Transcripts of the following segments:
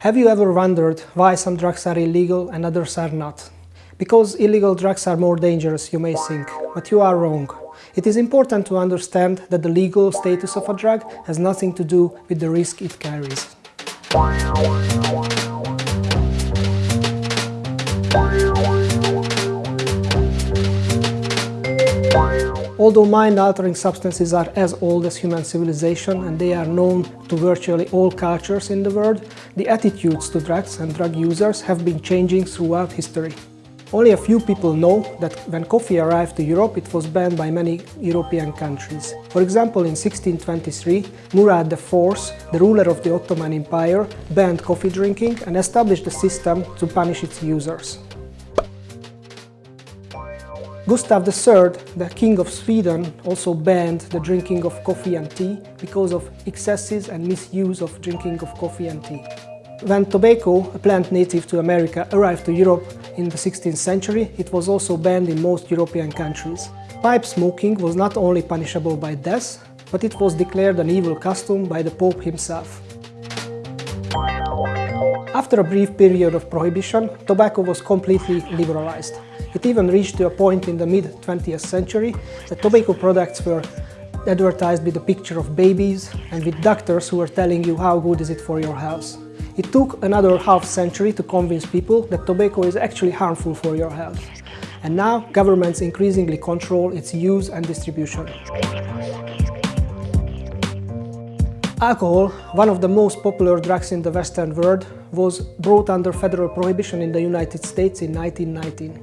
Have you ever wondered why some drugs are illegal and others are not? Because illegal drugs are more dangerous, you may think, but you are wrong. It is important to understand that the legal status of a drug has nothing to do with the risk it carries. Although mind-altering substances are as old as human civilization and they are known to virtually all cultures in the world, the attitudes to drugs and drug users have been changing throughout history. Only a few people know that when coffee arrived to Europe it was banned by many European countries. For example, in 1623, Murad IV, the ruler of the Ottoman Empire, banned coffee drinking and established a system to punish its users. Gustav III, the King of Sweden, also banned the drinking of coffee and tea because of excesses and misuse of drinking of coffee and tea. When tobacco, a plant native to America, arrived to Europe in the 16th century, it was also banned in most European countries. Pipe smoking was not only punishable by death, but it was declared an evil custom by the Pope himself. After a brief period of prohibition, tobacco was completely liberalized. It even reached to a point in the mid-20th century that tobacco products were advertised with a picture of babies and with doctors who were telling you how good is it for your health. It took another half century to convince people that tobacco is actually harmful for your health. And now governments increasingly control its use and distribution. Alcohol, one of the most popular drugs in the Western world, was brought under federal prohibition in the United States in 1919.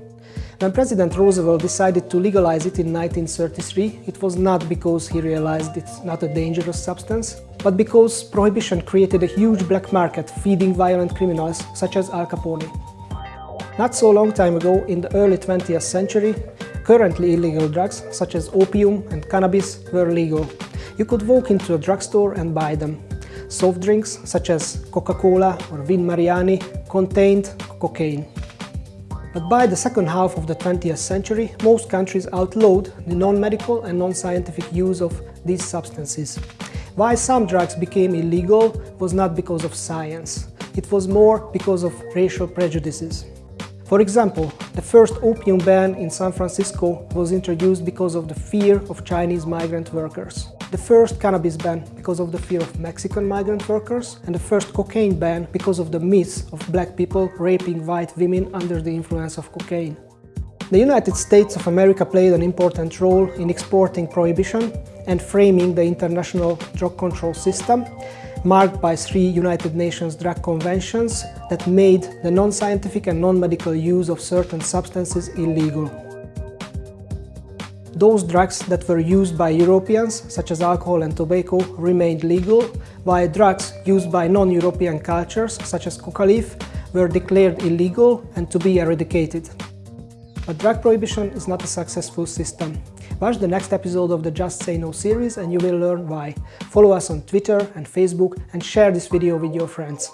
When President Roosevelt decided to legalize it in 1933, it was not because he realized it's not a dangerous substance, but because prohibition created a huge black market feeding violent criminals such as Al Capone. Not so long time ago, in the early 20th century, currently illegal drugs such as opium and cannabis were legal. You could walk into a drugstore and buy them. Soft drinks such as Coca-Cola or Vin Mariani contained cocaine. But by the second half of the 20th century, most countries outlawed the non-medical and non-scientific use of these substances. Why some drugs became illegal was not because of science. It was more because of racial prejudices. For example, the first opium ban in San Francisco was introduced because of the fear of Chinese migrant workers the first cannabis ban because of the fear of Mexican migrant workers, and the first cocaine ban because of the myths of black people raping white women under the influence of cocaine. The United States of America played an important role in exporting prohibition and framing the international drug control system, marked by three United Nations drug conventions that made the non-scientific and non-medical use of certain substances illegal. Those drugs that were used by Europeans, such as alcohol and tobacco, remained legal, while drugs used by non-European cultures, such as coca leaf, were declared illegal and to be eradicated. But drug prohibition is not a successful system. Watch the next episode of the Just Say No series and you will learn why. Follow us on Twitter and Facebook and share this video with your friends.